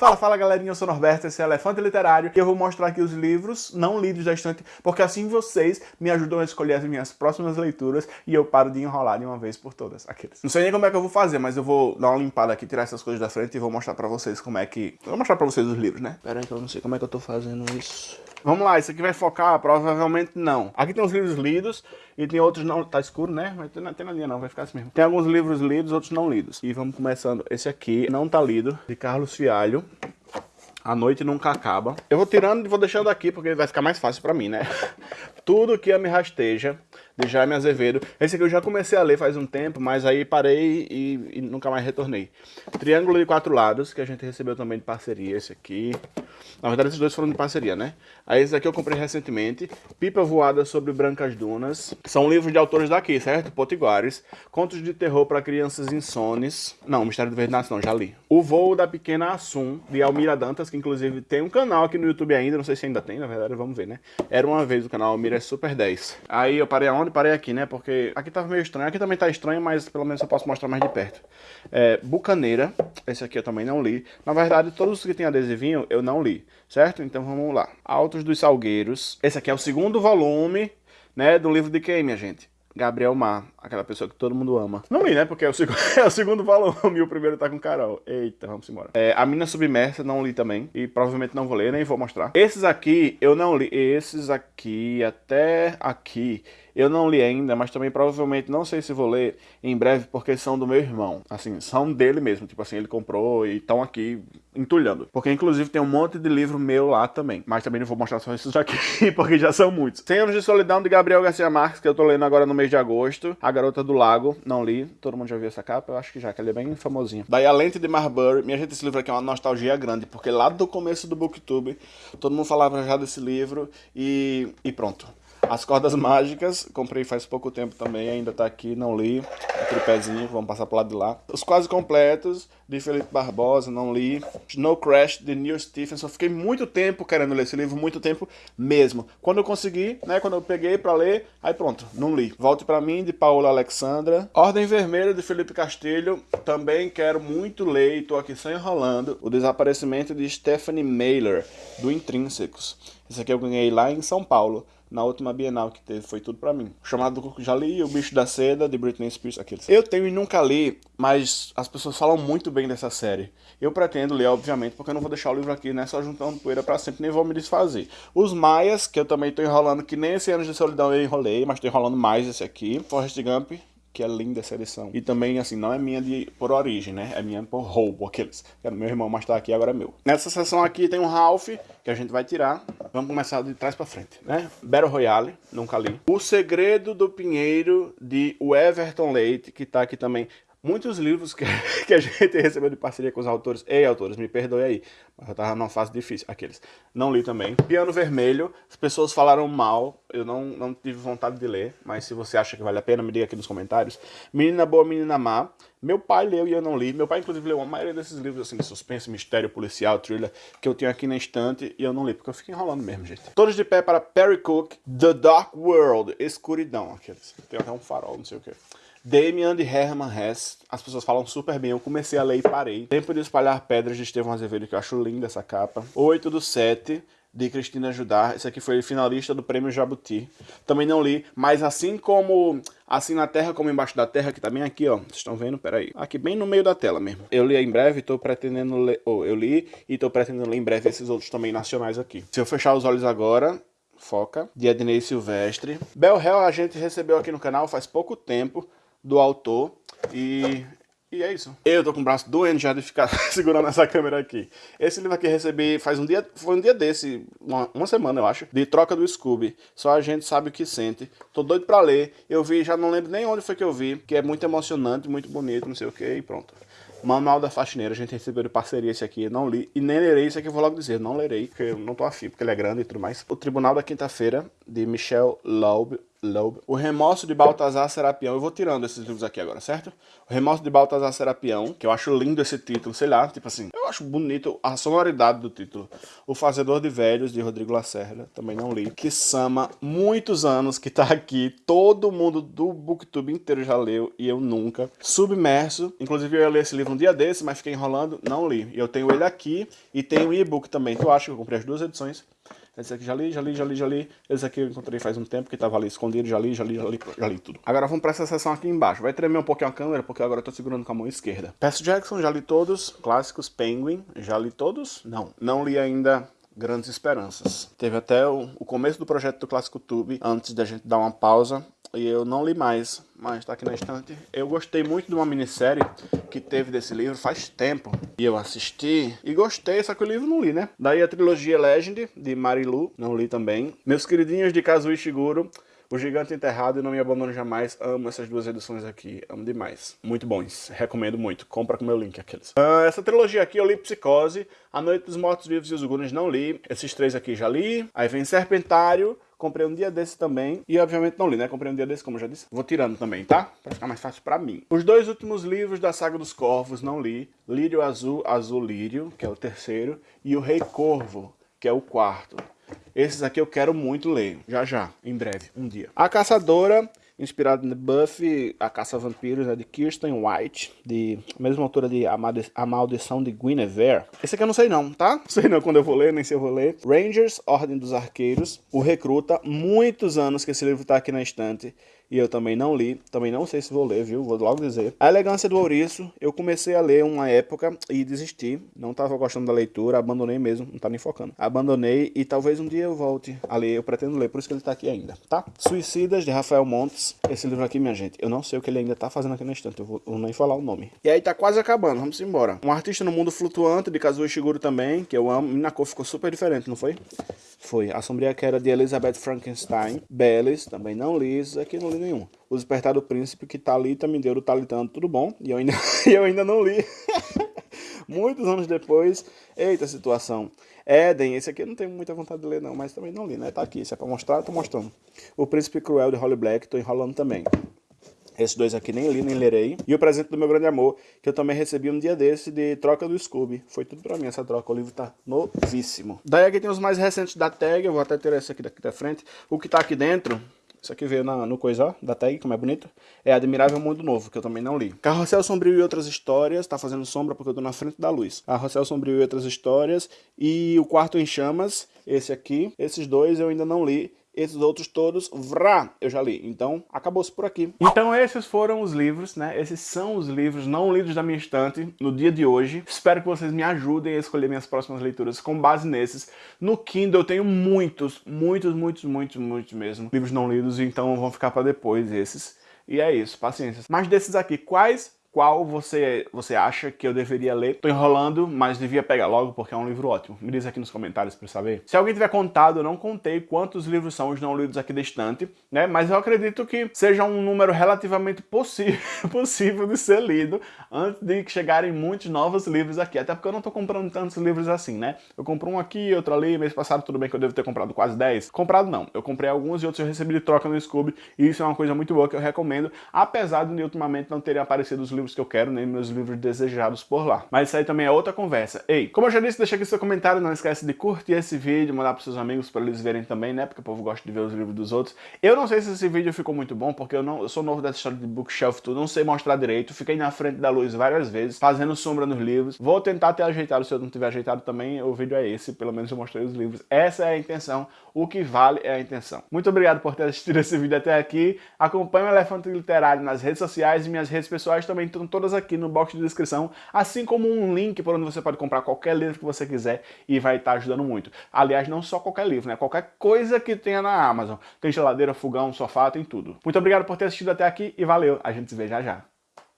Fala, fala galerinha, eu sou Norberto, esse é Elefante Literário e eu vou mostrar aqui os livros não lidos da estante, porque assim vocês me ajudam a escolher as minhas próximas leituras e eu paro de enrolar de uma vez por todas. Aqueles. Não sei nem como é que eu vou fazer, mas eu vou dar uma limpada aqui, tirar essas coisas da frente e vou mostrar pra vocês como é que... Eu vou mostrar pra vocês os livros, né? Pera aí que eu não sei como é que eu tô fazendo isso. Vamos lá, isso aqui vai focar? Provavelmente não. Aqui tem os livros lidos e tem outros não... Tá escuro, né? Mas tem, tem na linha não, vai ficar assim mesmo. Tem alguns livros lidos, outros não lidos. E vamos começando. Esse aqui não tá lido, de Carlos Fialho. A noite nunca acaba. Eu vou tirando e vou deixando aqui, porque vai ficar mais fácil pra mim, né? Tudo que me rasteja, de Jaime Azevedo. Esse aqui eu já comecei a ler faz um tempo, mas aí parei e, e, nunca mais retornei. Triângulo de Quatro Lados, que a gente recebeu também de parceria, esse aqui. Na verdade, esses dois foram de parceria, né? Aí esse aqui eu comprei recentemente. Pipa Voada sobre Brancas Dunas. São livros de autores daqui, certo? Potiguares. Contos de terror para crianças insones. Não, Mistério do Verde não, já li. O Voo da Pequena Assum, de Almira Dantas, que inclusive tem um canal aqui no YouTube ainda. Não sei se ainda tem, na verdade, vamos ver, né? Era uma vez o canal Almira é Super 10. Aí eu parei aonde? Parei aqui, né? Porque aqui tava meio estranho. Aqui também tá estranho, mas pelo menos eu posso mostrar mais de perto. É, Bucaneira. Esse aqui eu também não li. Na verdade, todos os que tem adesivinho eu não li certo? Então vamos lá. Altos dos Salgueiros. Esse aqui é o segundo volume, né, do livro de quem, minha gente? Gabriel Mar, aquela pessoa que todo mundo ama. Não li, né? Porque é o, segundo, é o segundo volume e o primeiro tá com Carol. Eita, vamos embora. É, a Mina Submersa não li também. E provavelmente não vou ler, nem vou mostrar. Esses aqui eu não li. Esses aqui, até aqui, eu não li ainda, mas também provavelmente não sei se vou ler em breve, porque são do meu irmão. Assim, são dele mesmo. Tipo assim, ele comprou e estão aqui entulhando. Porque inclusive tem um monte de livro meu lá também. Mas também não vou mostrar só esses aqui, porque já são muitos. 100 Anos de Solidão, de Gabriel Garcia Marques, que eu tô lendo agora no mês de agosto. A Garota do Lago, não li. Todo mundo já viu essa capa? Eu acho que já, que ele é bem famosinho. Daí A Lente de Marbury. Minha gente, esse livro aqui é uma nostalgia grande, porque lá do começo do Booktube, todo mundo falava já desse livro e, e pronto. As Cordas Mágicas, comprei faz pouco tempo também, ainda tá aqui, não li. O tripézinho, vamos passar pro lado de lá. Os Quase Completos, de Felipe Barbosa, não li. Snow Crash, de Neil Stephenson. Fiquei muito tempo querendo ler esse livro, muito tempo mesmo. Quando eu consegui, né, quando eu peguei pra ler, aí pronto, não li. Volte pra mim, de Paola Alexandra. Ordem Vermelha, de Felipe Castilho, também quero muito ler e tô aqui só enrolando. O Desaparecimento de Stephanie Mailer, do Intrínsecos. Esse aqui eu ganhei lá em São Paulo na última Bienal que teve, foi tudo pra mim. Chamado do já li, O Bicho da Seda, de Britney Spears, aqueles. Eu tenho e nunca li, mas as pessoas falam muito bem dessa série. Eu pretendo ler, obviamente, porque eu não vou deixar o livro aqui, né, só juntando poeira pra sempre, nem vou me desfazer. Os Maias, que eu também tô enrolando, que nem esse Anos de Solidão eu enrolei, mas tô enrolando mais esse aqui. Forrest Gump, que é linda essa edição. E também, assim, não é minha de, por origem, né? É minha por roubo, aqueles. Era meu irmão, mas tá aqui, agora é meu. Nessa seção aqui tem um Ralph, que a gente vai tirar. Vamos começar de trás pra frente, né? Battle Royale, nunca li. O Segredo do Pinheiro, de Everton Leite, que tá aqui também. Muitos livros que, que a gente recebeu de parceria com os autores. Ei, autores, me perdoe aí. Mas eu tava numa fase difícil. Aqueles. Não li também. Piano Vermelho. As pessoas falaram mal. Eu não, não tive vontade de ler. Mas se você acha que vale a pena, me diga aqui nos comentários. Menina Boa, Menina Má. Meu pai leu e eu não li. Meu pai, inclusive, leu a maioria desses livros assim, de suspense, mistério, policial, thriller, que eu tenho aqui na estante e eu não li, porque eu fico enrolando mesmo, gente. Todos de pé para Perry Cook, The Dark World, Escuridão, aqueles. Tem até um farol, não sei o que. Damian de Herman Hesse, as pessoas falam super bem, eu comecei a ler e parei. Tempo de Espalhar Pedras de Estevão Azevedo, que eu acho linda essa capa. 8 do 7, de Cristina Judar, esse aqui foi finalista do Prêmio Jabuti. Também não li, mas assim como Assim na Terra como Embaixo da Terra, que tá bem aqui, ó. Vocês estão vendo? Peraí. Aqui bem no meio da tela mesmo. Eu li em breve e tô pretendendo ler... Oh, eu li e tô pretendendo ler em breve esses outros também nacionais aqui. Se eu fechar os olhos agora, foca. De Ednei Silvestre. Bel Hell a gente recebeu aqui no canal faz pouco tempo do autor. E, e é isso. Eu tô com o braço doendo já de ficar segurando essa câmera aqui. Esse livro aqui eu recebi faz um dia, foi um dia desse, uma, uma semana eu acho, de troca do Scooby. Só a gente sabe o que sente. Tô doido pra ler. Eu vi, já não lembro nem onde foi que eu vi, que é muito emocionante, muito bonito, não sei o que, e pronto. Manual da Faxineira, a gente recebeu de parceria esse aqui, não li, e nem lerei, isso aqui eu vou logo dizer, não lerei, porque eu não tô afim, porque ele é grande e tudo mais. O Tribunal da Quinta-feira, de Michel Laube, O Remorso de Baltazar Serapião. Eu vou tirando esses livros aqui agora, certo? O Remorso de Baltazar Serapião, que eu acho lindo esse título, sei lá, tipo assim, eu acho bonito a sonoridade do título. O Fazedor de Velhos, de Rodrigo Lacerda, também não li. Que Sama, muitos anos que tá aqui, todo mundo do Booktube inteiro já leu e eu nunca. Submerso, inclusive eu ia ler esse livro um dia desse, mas fiquei enrolando, não li. Eu tenho ele aqui e tenho o e-book também, que eu acho que eu comprei as duas edições. Esse aqui já li, já li, já li, já li. Esse aqui eu encontrei faz um tempo, que tava ali escondido, já li, já li, já li, já li tudo. Agora vamos para essa seção aqui embaixo. Vai tremer um pouquinho a câmera, porque agora eu tô segurando com a mão esquerda. Percy Jackson, já li todos. Clássicos, Penguin, já li todos? Não. Não li ainda Grandes Esperanças. Teve até o, o começo do projeto do Clássico Tube, antes da gente dar uma pausa e eu não li mais, mas está aqui na estante. Eu gostei muito de uma minissérie que teve desse livro faz tempo. E eu assisti e gostei, só que o livro não li, né? Daí a trilogia Legend, de Marilu, não li também. Meus queridinhos de Kazuo Ishiguro, o Gigante Enterrado e Não Me Abandono Jamais. Amo essas duas edições aqui. Amo demais. Muito bons. Recomendo muito. Compra com meu link aqueles. Uh, essa trilogia aqui eu li Psicose, A Noite dos Mortos Vivos e os Gunes não li. Esses três aqui já li. Aí vem Serpentário, Comprei um dia desse também. E obviamente não li, né? Comprei um dia desse, como eu já disse. Vou tirando também, tá? Pra ficar mais fácil pra mim. Os dois últimos livros da Saga dos Corvos não li. Lírio Azul, Azul Lírio, que é o terceiro. E o Rei Corvo, que é o quarto. Esses aqui eu quero muito ler. Já já, em breve, um dia. A Caçadora inspirado no Buffy, A Caça a Vampiros, é de Kirsten White, de mesma autora de A Maldição de Guinevere. Esse aqui eu não sei não, tá? Não sei não quando eu vou ler, nem se eu vou ler. Rangers, Ordem dos Arqueiros, O Recruta, muitos anos que esse livro tá aqui na estante e eu também não li, também não sei se vou ler, viu? Vou logo dizer. A Elegância do Ouriço, eu comecei a ler uma época e desisti. Não estava gostando da leitura, abandonei mesmo, não tá nem focando. Abandonei e talvez um dia eu volte a ler, eu pretendo ler, por isso que ele tá aqui ainda, tá? Suicidas, de Rafael Montes. Esse livro aqui, minha gente, eu não sei o que ele ainda tá fazendo aqui na estante, eu vou, nem falar o nome. E aí tá quase acabando, vamos embora. Um Artista no Mundo Flutuante, de Kazuo Ishiguro também, que eu amo. Na cor ficou super diferente, não foi? Foi. A Sombria Queda, de Elizabeth Frankenstein. Bellis, também não li, isso aqui não li nenhum. O Despertar do Príncipe, que Talita me deu do Talitando, tudo bom. E eu ainda, eu ainda não li. Muitos anos depois, eita situação. Éden, esse aqui eu não tenho muita vontade de ler não, mas também não li, né? Tá aqui, se é pra mostrar, tô mostrando. O Príncipe Cruel de Holly Black, tô enrolando também. Esses dois aqui nem li, nem lerei. E o presente do meu grande amor, que eu também recebi um dia desse de troca do Scooby. Foi tudo pra mim essa troca, o livro tá novíssimo. Daí aqui tem os mais recentes da tag, eu vou até ter esse aqui daqui da frente. O que tá aqui dentro isso aqui veio na, no coisa, da tag, como é bonito. É Admirável Mundo Novo, que eu também não li. Carrossel Sombrio e Outras Histórias, tá fazendo sombra porque eu tô na frente da luz. Carrossel Sombrio e Outras Histórias. E O Quarto em Chamas, esse aqui. Esses dois eu ainda não li. Esses outros todos, vrá, eu já li. Então, acabou-se por aqui. Então esses foram os livros, né? Esses são os livros não lidos da minha estante no dia de hoje. Espero que vocês me ajudem a escolher minhas próximas leituras com base nesses. No Kindle eu tenho muitos, muitos, muitos, muitos, muitos mesmo. Livros não lidos, então vão ficar para depois esses. E é isso, paciência. Mas desses aqui, quais qual você, você acha que eu deveria ler. Tô enrolando, mas devia pegar logo porque é um livro ótimo. Me diz aqui nos comentários para saber. Se alguém tiver contado, eu não contei quantos livros são os não lidos aqui da estante, né? Mas eu acredito que seja um número relativamente possível de ser lido antes de chegarem muitos novos livros aqui. Até porque eu não tô comprando tantos livros assim, né? Eu compro um aqui, outro ali, mês passado tudo bem que eu devo ter comprado quase 10. Comprado não, eu comprei alguns e outros eu recebi de troca no Scooby e isso é uma coisa muito boa que eu recomendo, apesar de ultimamente não terem aparecido os livros livros que eu quero, nem meus livros desejados por lá. Mas isso aí também é outra conversa. Ei, como eu já disse, deixa aqui seu comentário, não esquece de curtir esse vídeo, mandar pros seus amigos para eles verem também, né? Porque o povo gosta de ver os livros dos outros. Eu não sei se esse vídeo ficou muito bom, porque eu não eu sou novo dessa história de bookshelf, tudo, não sei mostrar direito, fiquei na frente da luz várias vezes, fazendo sombra nos livros. Vou tentar ter ajeitado, se eu não tiver ajeitado também, o vídeo é esse, pelo menos eu mostrei os livros. Essa é a intenção, o que vale é a intenção. Muito obrigado por ter assistido esse vídeo até aqui. Acompanhe o Elefante Literário nas redes sociais e minhas redes pessoais também estão todas aqui no box de descrição, assim como um link por onde você pode comprar qualquer livro que você quiser e vai estar ajudando muito. Aliás, não só qualquer livro, né? Qualquer coisa que tenha na Amazon. Tem geladeira, fogão, sofá, tem tudo. Muito obrigado por ter assistido até aqui e valeu. A gente se vê já já.